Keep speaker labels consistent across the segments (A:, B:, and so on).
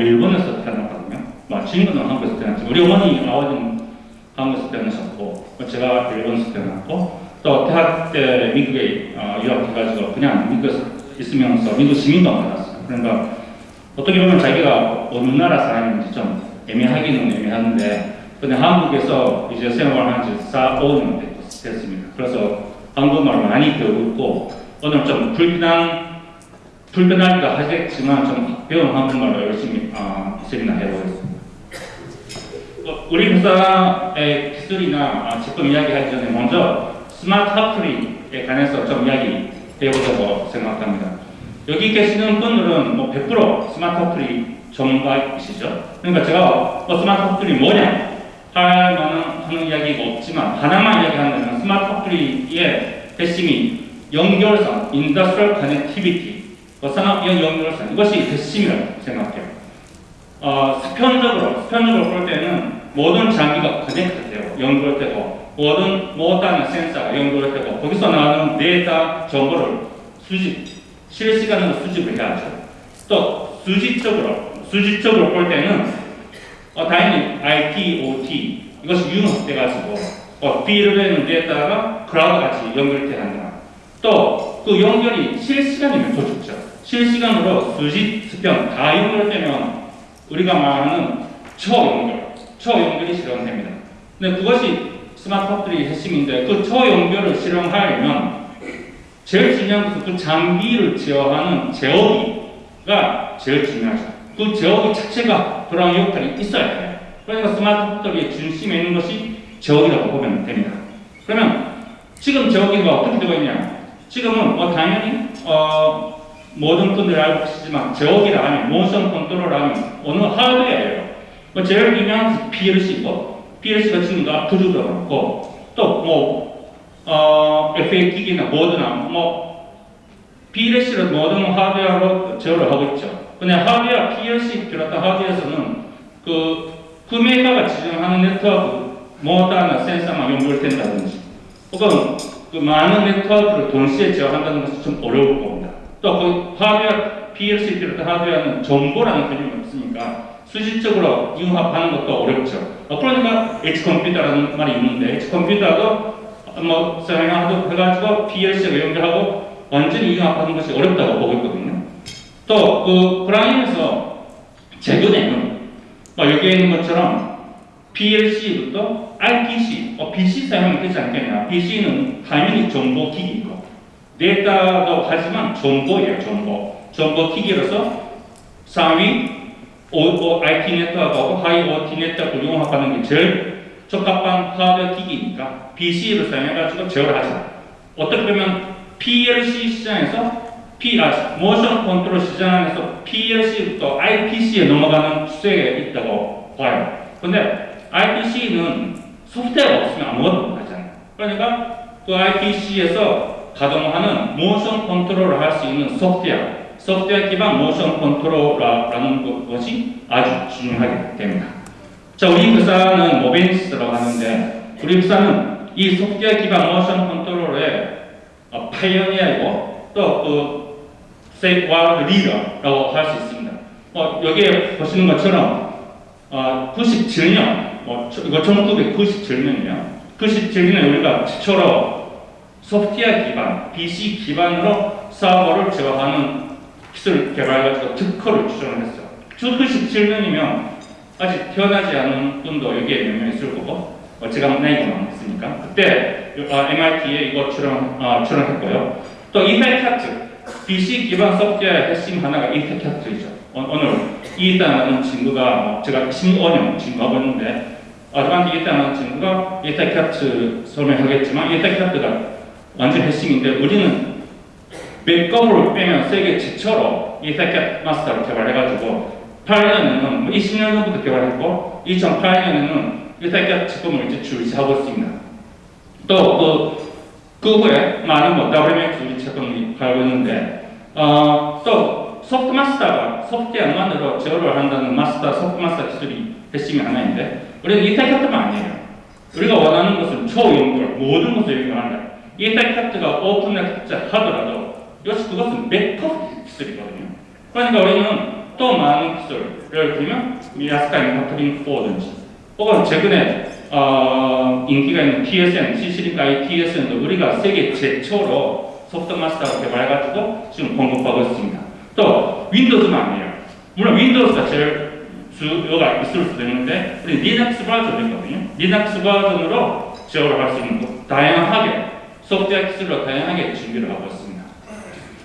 A: 일본에서 태어났거든요. 뭐, 주인공은 한국에서 태어났죠. 우리 어머니, 아버지는 한국에서 태어나셨고, 제가 일본에서 태어났고, 또 대학 때 미국에 어, 유학해가지고 그냥 미국에서 있으면서 미국 시민도 받았어요. 그러니까 어떻게 보면 자기가 어느 나라 사람인지 좀 애매하기는 애매한데, 근데 한국에서 이제 생활한 지 4, 5년 됐습니다. 그래서 한국말 많이 배우고 오늘 좀 불편한 불편하기도 하겠지만 좀 배운 한국말로 열심히 어, 세미나 해보겠습니다. 어, 우리 회사의 기술이나 어, 제품 이야기하기 전에 먼저 smart factory에 관해서 좀 이야기 해보자고 생각합니다. 여기 계시는 분들은 뭐 100% smart factory 전문가이시죠. 그러니까 제가 어, smart factory 뭐냐 할 만한 하는 이야기가 없지만 하나만 이야기한다면 smart factory의 핵심이 연결선, industrial connectivity, 산업연 연결선 이것이 핵심이라고 생각해요. 어, 수평적으로 수평적으로 볼 때는 모든 장비가 connect돼요, 연결되고 모든 모든 센서가 연결되고 거기서 나오는 데이터 정보를 수집, 실시간으로 수집을 해야죠. 또 수직적으로 수직적으로 볼 때는 어, 당연히 IT, OT 이것이 융합돼가지고 어, 비례되는 데다가 크라우드 같이 연결돼 한다. 또 그 연결이 실시간이면 더 좋죠. 실시간으로 수직, 수평 다 연결되면 우리가 말하는 초연결, 초연결이 실현됩니다. 근데 그것이 smart factory 핵심인데 그 초연결을 실현하려면 제일 중요한 것은 그 장비를 제어하는 제어기가 제일 중요하죠. 그 제어기 자체가 그런 역할이 있어야 해요. 그러니까 스마트폰들의 중심에 있는 것이 제어기라고 보면 됩니다. 그러면 지금 제어기가 어떻게 되고 있냐? 지금은 뭐 당연히 어 모든 분들이 알고 계시지만 제어기라 하면 모션 컨트롤 하면 어느 하드웨어예요. 뭐 제일 유명한 PLC고 PLC가 지금 압도적으로 그렇고 또뭐 어, FA 기기나 모드나 뭐 PLC를 모든 하드웨어로 제어를 하고 있죠. 근데 하드웨어 PLC 비롯한 하드웨어에서는 그 구매가가 지정하는 네트워크 모다나 센서만 연결된다든지 혹은 그 많은 네트워크를 동시에 제어한다는 것이 좀 어려울 겁니다. 또그 하드웨어 PLC 비롯한 하드웨어는 정보라는 개념이 없으니까 수직적으로 융합하는 것도 어렵죠. 어, 그러니까 H 컴퓨터라는 말이 있는데 H 컴퓨터도 뭐 사용하도 해가지고 PLC가 연결하고 완전히 융합하는 것이 어렵다고 보고 있거든요. 또 그 흐름에서 최근에는 뭐 여기에 있는 것처럼 PLC부터 IPC, 어, PC 사용하면 되지 않겠냐. PC는 당연히 정보 기기고 데이터도 하지만 정보예요, 정보. 정보 기기로서 상위 오, IT 네트워크하고 하위 OT 네트워크를 융합하는 게 제일 적합한 하드웨어 기기니까 PC를 사용해가지고 제어를 하죠. 어떻게 보면 PLC 시장에서 P, 아, 모션 컨트롤 시장에서 PLC부터 IPC에 넘어가는 추세가 있다고 봐요. 근데 IPC는 소프트웨어가 없으면 아무것도 못하잖아요. 그러니까 그 IPC에서 가동하는 모션 컨트롤을 할 수 있는 소프트웨어, 소프트웨어 기반 모션 컨트롤러라는 것이 아주 중요하게 됩니다. 자, 우리 회사는 모벤시스라고 하는데 우리 회사는 이 소프트웨어 기반 모션 컨트롤의 어, pioneer이고 또 그 world leader라고 할 수 있습니다. 어, 여기에 보시는 것처럼 어, 97년, 뭐, 이거 1997년이에요. 97년에 우리가 최초로 소프트웨어 기반, PC 기반으로 서보를 제어하는 기술을 개발해가지고 특허를 출원을 했어요. 97년이면 아직 태어나지 않은 분도 여기에 몇 명 있을 거고, 어, 제가 나이가 많으니까 그때 어, MIT에 이거 출원, 어, 출원했고요. 또 이펙트 BC 기반 소프트웨어의 핵심 하나가 이펙터이죠. 오늘 이있다는 친구가 뭐 제가 15년 친구하고 있는데 아드반티 이있다는 친구가 이펙터 설명하겠지만 이펙터가 완전 핵심인데 우리는 맥거를 빼면 세계 최초로 이펙터 마스터를 개발해가지고 8년에는 20년 뭐 전부터 개발했고 2008년에는 이펙터 제품을 이제 출시하고 있습니다. 또그 그 후에 많은 뭐 WMX 제품이 팔고 있는데 어, 또 소프트 마스터가 소프트웨어 만으로 제어를 한다는 마스터 소프트 마스터 기술이 핵심이 하나인데 우리는 이태격도 아니에요. 우리가 원하는 것은 초연결 모든 것을 연결한다. 이터넷가 오픈넷 하더라도 역시 그것은 메터 기술이거든요. 그러니까 우리는 또 많은 기술, 예를 들면 미아스카이 카트링 4든지 혹은 최근에 어, 인기가 있는 TSN, CC-Link IE TSN도 우리가 세계 최초로 soft master가 개발해가지고 지금 공급하고 있습니다. 또 Windows만 아니에요. 물론 Windows가 제일 수요가 있을 수도 있는데 우리 리눅스 버전이 있거든요. 리눅스 버전으로 제어를 할 수 있는 거 다양하게 소프트웨어 기술로 다양하게 준비를 하고 있습니다.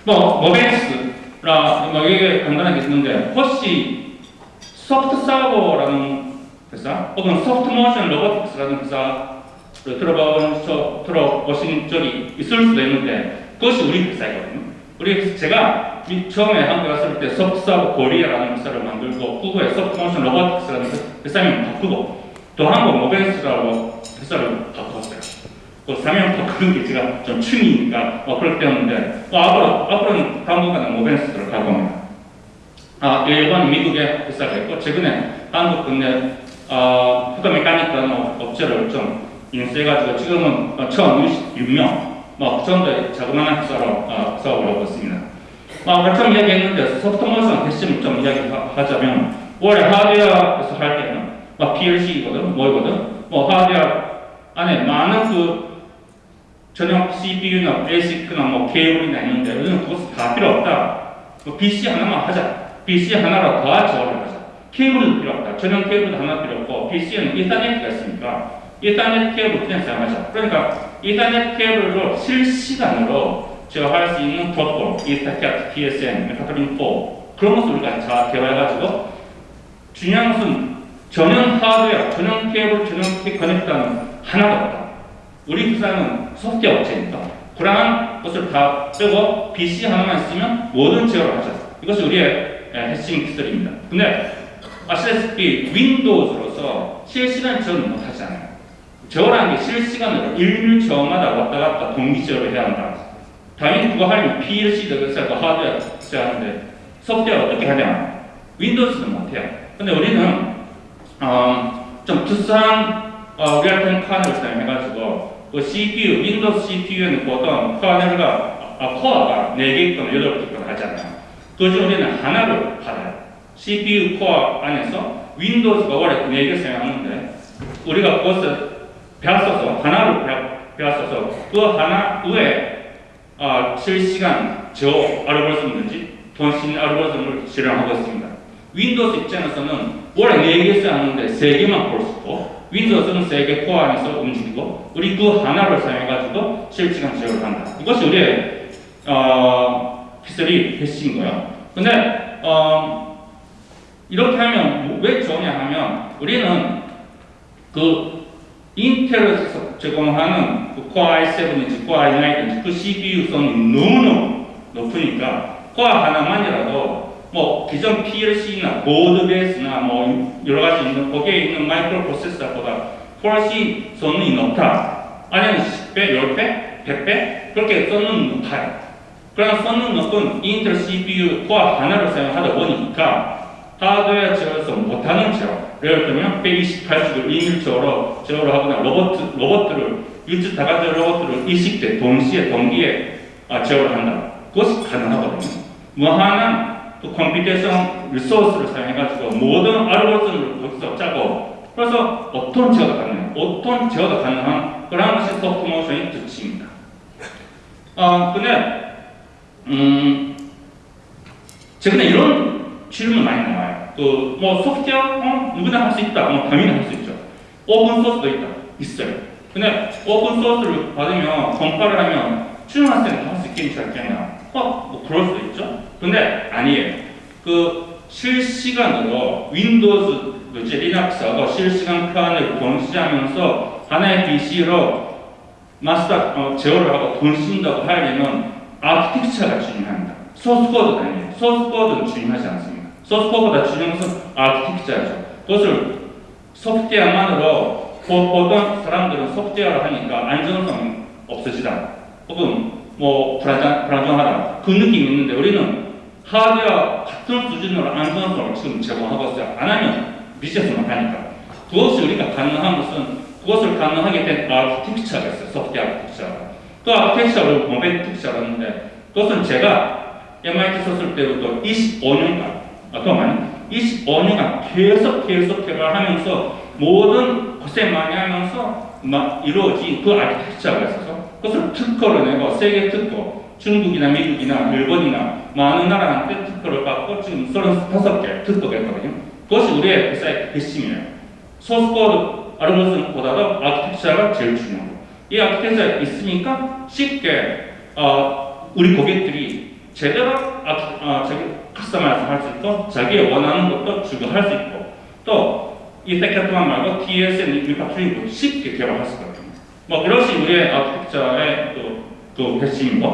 A: 뭐 모벤시스라 뭐 이게 간단하게 있는데 혹시 Soft Servo라는 회사 혹은 Soft Motion Robotics라는 회사를 들어본 저 들어보신 적이 있을 수도 있는데 그것이 우리 회사이거든요. 우리 제가 처음에 한국 왔을 때 Soft Servo Korea라는 회사를 만들고 후에 Soft Motion Robotics라는 회사를 바꾸고 또 한국 모벤시스라고 회사를 바꿨어요. 그 사명 바꾸는 게 제가 좀 취미니까 뭐 그렇게 되었는데 뭐 앞으로 앞으로는 당분간은 모벤시스를 갈 겁니다. 아 일본 미국의 회사가 있고 최근에 한국 국내 어, 후가 메카닉이라는 업체를 좀 인수해가지고 지금은 어, 1,066명, 뭐, 그 정도의 자그마한 회사로 어, 사업을 하고 있습니다. 어, 같은 이야기했는데 소프트모션 핵심을 좀 이야기하자면 올해 하드웨어에서 할 때는 뭐 PLC거든, 뭐거든, 뭐 하드웨어 안에 많은 그 전용 CPU나 ASIC나 뭐 케이블이나 있는데 우리는 그것 다 필요 없다. 뭐 PC 하나만 하자. PC 하나로 다 저어를 하자. 케이블도 필요 없다. 전용 케이블도 하나 필요 없고 PC에는 이터넷가 있으니까 이터넷 케이블 그냥 사용하자. 그러니까 이터넷 케이블로 실시간으로 제어할 수 있는 프로토콜, 이터넷, TSN, 메카트린 4 그런 것을 우리가 다 개발해가지고 중요한 것은 전용 하드웨어, 전용 케이블, 전용 커넥터는 하나도 없다. 우리 회사는 소프트웨어 업체니까 그러한 것을 다 빼고 PC 하나만 있으면 모든 제어를 하자. 이것이 우리의 핵심 기술입니다. 근데 아시다시피 윈도우즈로서 실시간 제어는 못하잖아요. 제어라는 게 실시간으로 일률 제어마다 왔다 갔다 동기 제어를 해야 한다. 당연히 그거 하려면 PLC도 있어야 하드웨어 있어야 하는데 소프트웨어 어떻게 하냐? 윈도우즈는 못해요. 근데 우리는 어, 좀 특수한 어, real-time kernel를 사용해가지고 그 CPU, Windows CPU는 보통 kernel가 아, 코어가 4개 있거나 8개 있거나 하잖아요. 그중 우리는 하나를 받아요. CPU 코어 안에서 Windows가 원래 4개 사용하는데 우리가 그것을 뺏어서 하나를 뺏어서 그 하나 위에 어, 실시간 제어 알고리즘든지 통신 알고리즘을 실행하고 있습니다. Windows 입장에서는 원래 4개 써야 하는데 3개만 볼 수 있고 Windows는 3개 코어 안에서 움직이고 우리 그 하나를 사용해가지고 실시간 제어를 한다. 이것이 우리의 어, 기술이 핵심인 거예요. 근데 어, 이렇게 하면 왜 좋냐 하면 우리는 그 인텔에서 제공하는 그 코어 i7인지 코어 i9인지 그 CPU 성능이 너무너무 높으니까 코어 하나만이라도 뭐 기존 PLC나 board base나 뭐 여러 가지 있는 거기에 있는 마이크로 프로세서보다 훨씬 성능이 높다. 아니면 10배, 10배, 100배 그렇게 성능이 높아요. 그런 성능 높은 인텔 CPU 코어 하나를 사용하다 보니까 하드웨어 제어에서 못하는 제어 예를 들면 128축을 2밀초로 제어를 하거나 로봇, 로봇들을 일주 다가지 로봇들을 일식 때 동시에 동기에 아, 제어를 한다. 그것이 가능하거든요. 무한한 그 computation resource를 사용해가지고 모든 알고리즘을 거기서 짜고 그래서 어떤 제어가 가능해요. 어떤 제어가 가능한 그런 것이 soft motion의 특징입니다. 어, 근데 음, 최근에 이런 질문 많이 나와요. 그, 뭐, 소프트웨어, 어, 누구나 할 수 있다. 뭐, 당연히 할 수 있죠. open source도 있다. 있어요. 근데 open source를 받으면, 컴파일을 하면, 수능학생은 할수 있겠니, 않겠냐. 어, 뭐, 그럴 수도 있죠. 근데 아니에요. 그, 실시간으로 Windows, 이제 Linux하고 실시간 kernel을 통신하면서 하나의 PC로 마스터 어, 제어를 하고 통신하고 하려면 아키텍처가 중요합니다. 소스코드가 아니에요. 소스코드는 중요하지 않습니다. 소스코드보다 중요한 것은 아키텍처죠. 그것을 소프트웨어만으로 보던 사람들은 소프트웨어를 하니까 안전성이 없어지다. 혹은 뭐 불안정, 불안정하다. 그 느낌이 있는데 우리는 하드웨어 같은 수준으로 안전성을 지금 제공하고 있어요. 안 하면 비즈니스 못하니까. 그것이 우리가 가능한 것은 그것을 가능하게 된 아키텍처가 있어요. 소프트웨어 아키텍처가. 그 아키텍처를 공백 특사라는데 그것은 제가 MIT 있을 때부터 25년간 아, 더 많이 25년간 계속 계속 개발하면서 모든 고생 많이 하면서 막 이루어진 그 아키텍처가 있어서 그것을 특허를 내고 세계 특허 중국이나 미국이나 일본이나 많은 나라한테 특허를 받고 지금 35개 특허가 있거든요. 그것이 우리의 회사의 핵심이에요. 소스코드 알고리즘보다도 아키텍처가 제일 중요하고 이 아키텍처가 있으니까 쉽게 어, 우리 고객들이 제대로 아키, 어, 자기 customize 할 수 있고 자기 원하는 것도 추가할 수 있고 또 EtherCAT만 말고 TSN Mechatrolink도 쉽게 개발할 수 있거든요. 뭐 그것이 우리의 아키텍처의 또, 그 핵심이고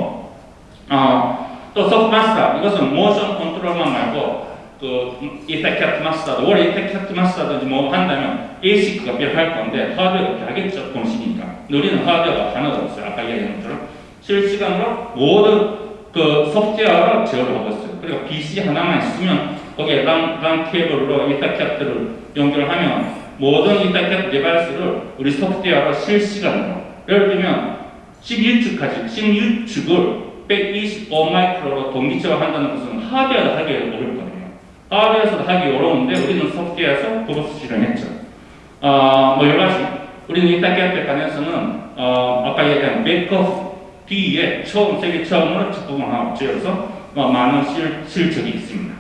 A: 어, 또 소프트 마스터 이것은 모션 컨트롤만 말고 그 EtherCAT 마스터도 원래 EtherCAT 마스터든지 뭐 한다면 ASIC가 필요할 건데 하드웨어가 필요하겠죠 고속이니까. 우리는 하드웨어가 하나도 없어요. 아까 얘기한 것처럼. 실시간으로 모든 그 소프트웨어를 제어를 하고 있어요. 그리고 PC 하나만 있으면 거기에 랜, 랜 케이블로 EtherCAT를 연결하면 모든 EtherCAT device를 우리 소프트웨어로 실시간으로 예를 들면 11축까지 16축을 125마이크로로 동기 제어 한다는 것은 하드웨어도 하기 어렵거든요. 하드웨어에서도 하기 어려운데 우리는 소프트웨어에서 그것을 실현했죠. 어, 뭐 여러 가지. 우리는 이따 때 관해서는 어, 아까 얘기한 백업 뒤에 처음 세계 처음으로 직구공하고 지어서 뭐 많은 실, 실적이 있습니다.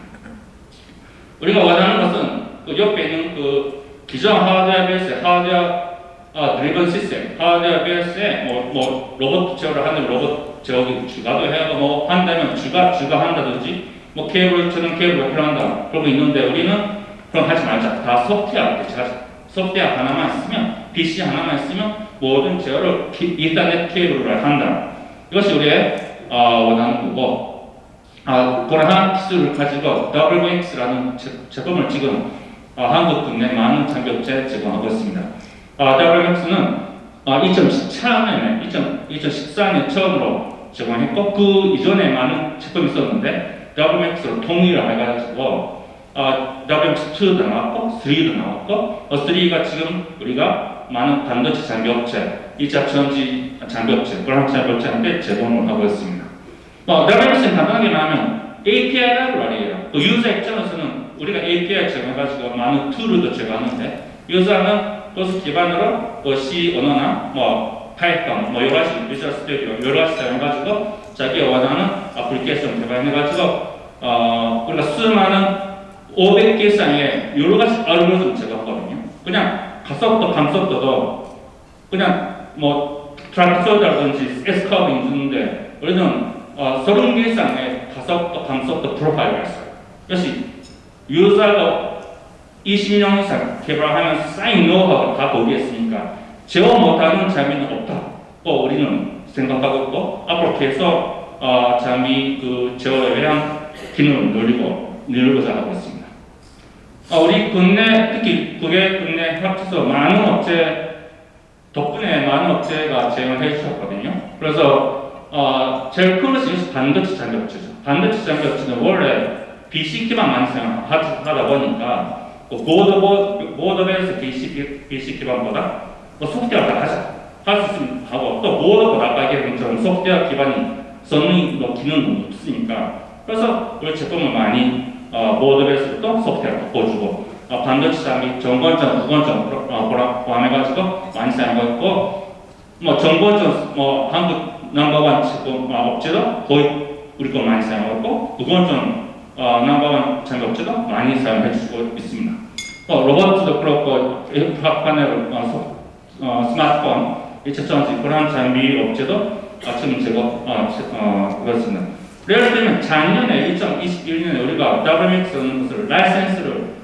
A: 우리가 원하는 것은 그 옆에 있는 그 기존 하드웨어 베이스 하드웨어 아, 드리븐 시스템, 하드웨어 베이스에 뭐, 뭐 로봇 제어를 하는 로봇 저기 주가도 해야 뭐 한다면 주가 주가 한다든지 뭐 케이블처럼 케이블이 필요한다. 그러고 있는데 우리는 그럼 하지 말자. 다 소프트웨어 대체하자 소프트웨어 하나만 있으면 PC 하나만 있으면 모든 제어를 인터넷 케이블로 한다. 이것이 우리의 어, 원하는 거고 아, 그러한 기술을 가지고 WX라는 제품을 지금 어, 한국 국내 많은 장비업체 제공하고 있습니다. 어, 2014년에 2014년 처음으로 제공했고 그 이전에 많은 제품이 있었는데 WMX로 통일을 해가지고 어, WMX2도 나왔고 3도 나왔고 어, 3가 지금 우리가 많은 반도체 장비업체, 2차 전지 장비업체, 그런 장비업체한테 제공을 하고 있습니다. 어, WMX는 간단하게 말하면 API 라이브러리예요. 그 유저 입장에서는 우리가 API 제공해가지고 많은 툴을 제공하는데 유저는 그것을 기반으로 그 C 언어나 뭐 Python, 뭐 여러 가지 Visual Studio 여러 가지 사용해가지고 자기가 원하는 어플리케이션 개발해가지고 어 우리가 수많은 500개 이상의 여러 가지 알고리즘 제공하거든요. 그냥 가속도, 감속도도 그냥 뭐 트라크소다든지 에스커빙 주는데 우리는 어, 30개 이상의 가속도, 감속도 프로파일을 했어요. 그래서 유저가 20년 이상 개발하면서 쌓인 노하우가 다 있으니까 제어 못하는 장비는 없다고 우리는 생각하고 있고 앞으로 계속 어, 장비 그 제어에 대한 기능을 늘리고 늘고자 하고 있습니다. 어, 우리 국내 특히 국외 국내 합쳐서 많은 업체 덕분에 많은 업체가 제공을 해주셨거든요. 그래서 어, 제일 큰 것이 반도체 장비 업체죠. 반도체 장비 업체는 원래 BC 기반 많이 사용하다 보니까 그 보드 보드베이스 BC, BC 기반보다 뭐 소프트웨어 다 하자. 할수 있으면 하고 또 아까 얘기한 것처럼 소프트웨어 기반이 성능, 뭐 기능도 없으니까 그래서 우리 제품을 많이 어, 모드베이스도 소프트웨어 바꿔주고 어, 반도체 장비 전권점, 후권점 어, 포함해가지고 많이 사용하고 있고 뭐 전권점 뭐 한국 넘버원 제품 어, 업체도 거의 우리 거 많이 사용하고 후권점 어, 장비 업체도 많이 사용해 주고 있습니다. 어, 로봇도 그렇고 파넬 어, 어, 스마트폰, 2차전지 그런 장비 업체도 지금 제거 어, 어, 그렇습니다. 예를 들면 작년에 2021년에 우리가 WMX라는 것을 라이센스를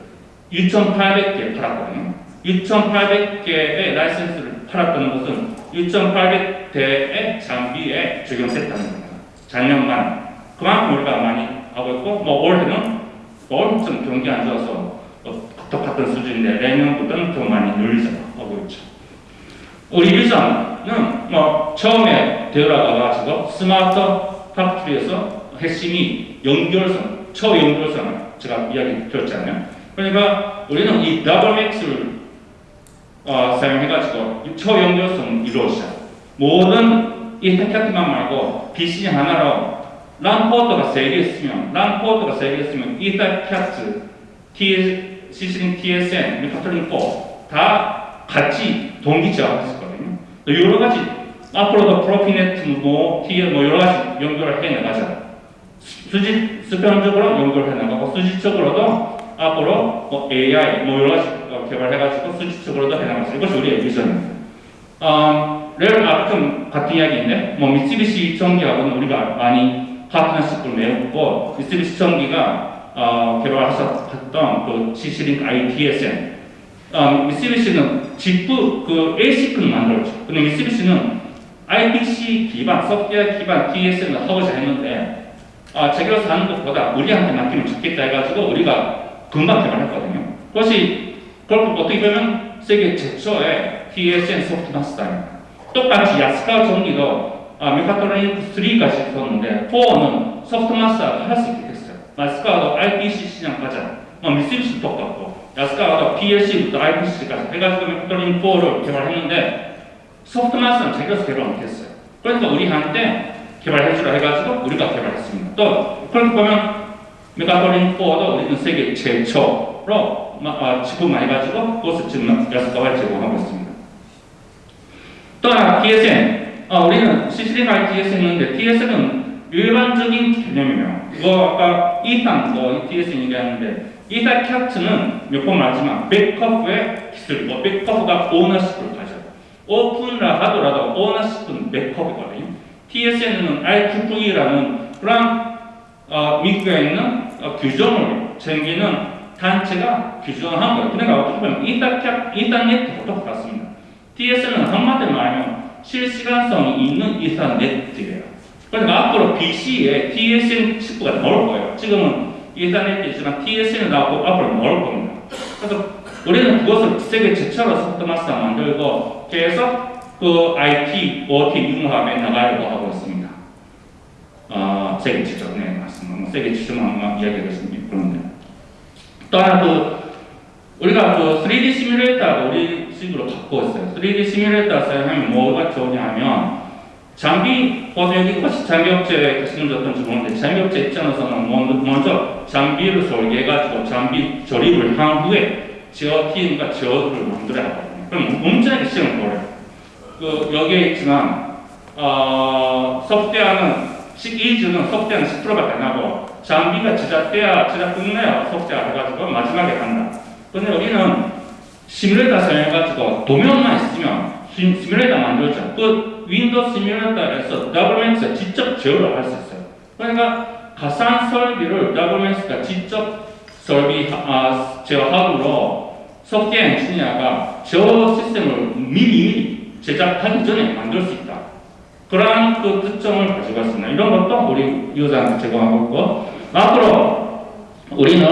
A: 6,800개 팔았거든요. 6,800개의 라이센스를 팔았다는 것은 6,800대의 장비에 적용됐다는 겁니다. 작년만 그만큼 우리가 많이 하고 있고 뭐 올해는 엄청 경기 안 좋아서 똑같은 수준인데 내년보다는 더 많이 늘리자고 있죠. 우리 비전은 뭐 처음에 되어가가지고 스마트 팩트리에서 핵심이 연결선, 초연결선 제가 이야기 드렸잖아요. 그러니까 우리는 이 WMX를 어, 사용해가지고 초연결선 이루어져 모든 이터캐트만 말고 BC 하나로 랜 포트가 세개 있으면 랜 포트가 세개 있으면 EtherCAT, CC-Link TSN, Mechatrolink 4 다 같이 동기 제어했었거든요. 여러 가지 앞으로도 PROFINET 뭐 TL 뭐 여러 가지 연결을 해 나가자. 수직 수평적으로 연결해 나가고 수직적으로도 앞으로 뭐 AI 뭐 여러 가지 개발해가지고 수직적으로도 해 나가자. 이것이 우리의 비전입니다. 어, 레일 아좀 같은 이야기인데 뭐 미쓰비시 전기하고는 우리가 많이 파트너십을 맺었고 미쓰비시 전기가 어, 개발하셨던 그 CC-Link IE TSN 어, 미쓰비시는 칩 그 ASIC는 만들었죠. 근데 미쓰비시는 IPC 기반, 소프트웨어 기반 TSN을 하고자 했는데 아, 제대로 하는 것보다 우리한테 맡기면 좋겠다 해가지고 우리가 금방 개발했거든요. 그것이 그걸 어떻게 보면 세계 최초의 TSN 소프트 마스터입니다. 똑같이 야스카와 전기도 아, Mechatrolink 3까지 있었는데 4는 소프트 마스터가 할수 있게 됐어요. 야스카와도 IPC 시장 가자. 어, 미쓰비시 똑같고 야스카와도 PLC부터 IPC까지 해가지고 Mechatrolink 4를 개발했는데 소프트 마스터는 제대로 개발 못했어요. 그러니까 우리 한테 개발해주라 해가지고 우리가 개발했습니다. 또 그렇게 보면 메가토린 4도 우리는 세계 최초로 아, 지급해가지고 그것을 지금 야스카와 제공하고 있습니다. 또 하나 TSN 아, 우리는 CCD가 TSN인데 TSN은 일반적인 개념이에요. 이거 아까 2탄 뭐 TSN 얘기하는데 2탄 캡트는 몇 번 말하지만 백커프의 기술이고 백커프가 오너십을 가져요. 오픈라 하더라도 오너십은 백커프거든요. TSN은 IEEE라는 그런 어, 미국에 있는 어, 규정을 챙기는 단체가 규정한 거예요. 그러니까 어떻게 보면 인터넷과 똑같습니다. TSN은 한마디로 말하면 실시간성이 있는 인터넷이에요. 그러니까 앞으로 BC에 TSN 칩가 나올 거예요. 지금은 인터넷이지만 TSN 나오고 앞으로 나올 겁니다. 그래서 우리는 그것을 세계 최초로 소프트마스터 만들고 계속 그 IT, OT 융합에 나가려고 하고 있습니다. 어, 세계 최초, 네, 맞습니다. 뭐 세계 최초만 이야기하겠습니다. 그런데. 또 하나 그, 우리가 그 3D 시뮬레이터가 우리 식으로 있어요. 3D 시뮬레이터 사용하면 뭐가 좋냐 하면, 장비, 여기 혹시 장비 업체 계시는 분 어떤지 모르는데, 장비 업체 입장에서는 먼저 장비를 설계해가지고 장비 조립을 한 후에 제어팀과 제어를 만들어야 하거든요. 그럼 엄청나게 시간을 걸어요. 그 여기에 있지만 어, 소프트웨어는 12주는 소프트웨어는 10%밖에 안 나고 장비가 제작돼야 제작 끝내야 소프트웨어 해가지고 마지막에 간다. 근데 우리는 시뮬레이터 사용해가지고 도면만 있으면 시뮬레이터 만들죠. 그 윈도우 시뮬레이터에서 더블맨스가 직접 제어를 할 수 있어요. 그러니까 가상 설비를 더블맨스가 직접 설비 아, 제어하므로 소프트웨어 엔지니어가 제어 시스템을 미리 제작하기 전에 만들 수 있다. 그러한 그 특성을 가지고 있습니다. 이런 것도 우리 유저한테 제공하고 있고 앞으로 우리는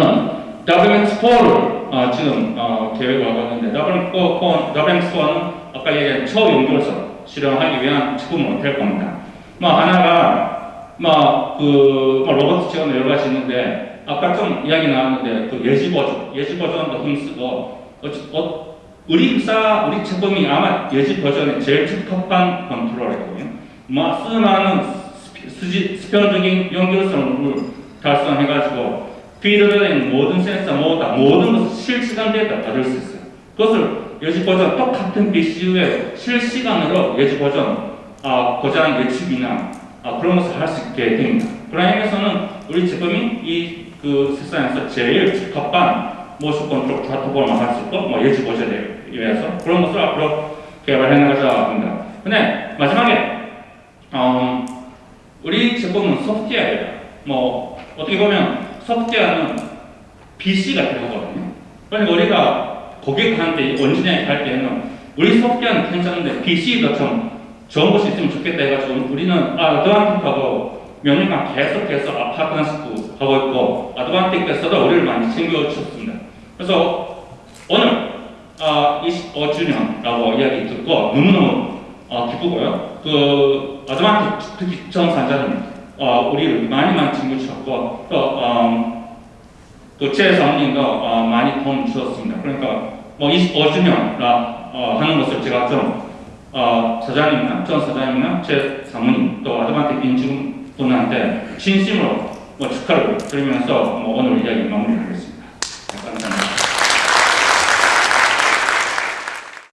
A: WMX4를 어, 지금 어, 계획을 하고 있는데 WMX4, WMX4는 아까 얘기한 초연결선 실현하기 위한 제품으로 될 겁니다. 뭐 하나가 뭐그 뭐 로봇 지원 여러 가지 있는데 아까 좀 이야기 나왔는데 그 예지 버전, 예지 버전도 힘쓰고 어, 우리 회사 우리 제품이 아마 예지 보전에 제일 적합한 컨트롤이거든요. 뭐 수많은 수평적인 연결성을 달성해가지고 필드의 모든 센서 모두 모든 것을 실시간 데이터 받을 수 있어요. 그것을 예지 보전 똑같은 PC에 실시간으로 예지 보전 아, 고장 예측이나 아, 그런 것을 할 수 있게 됩니다. 그런 의미에서는 우리 제품이 이 그 세상에서 제일 적합한 모션 컨트롤 프로토콜만 할수 있고 뭐 예측 보전에 의해서 그런 것을 앞으로 개발해 나가자 합니다. 근데 마지막에 어, 우리 제품은 소프트웨어예요. 뭐 어떻게 보면 소프트웨어는 PC가 되거든요. 그러니까 우리가 고객한테 원진에 갈 때는 우리 소프트웨어는 괜찮은데 PC도 좀 좋은 것이 있으면 좋겠다 해가지고 우리는 아드반틱하고 몇 년간 계속해서 아파트너스도 하고 있고 아드반틱에서도 우리를 많이 챙겨주셨습니다. 그래서 오늘 아, 25주년이라고 이야기 듣고 너무너무 어, 기쁘고요. 그 아드반틱 특히 전 산자님 어, 우리를 많이 많이 챙겨주셨고 또 음, 또제 사모님도 어, 많이 도움 주셨습니다. 그러니까 뭐 25주년이라 어, 하는 것을 제가 좀 어, 사장님이나 전 사장님이나 제 사모님 또 아드바한테 인증 분한테 진심으로 뭐 축하를 드리면서 뭐 오늘 이야기 마무리하겠습니다.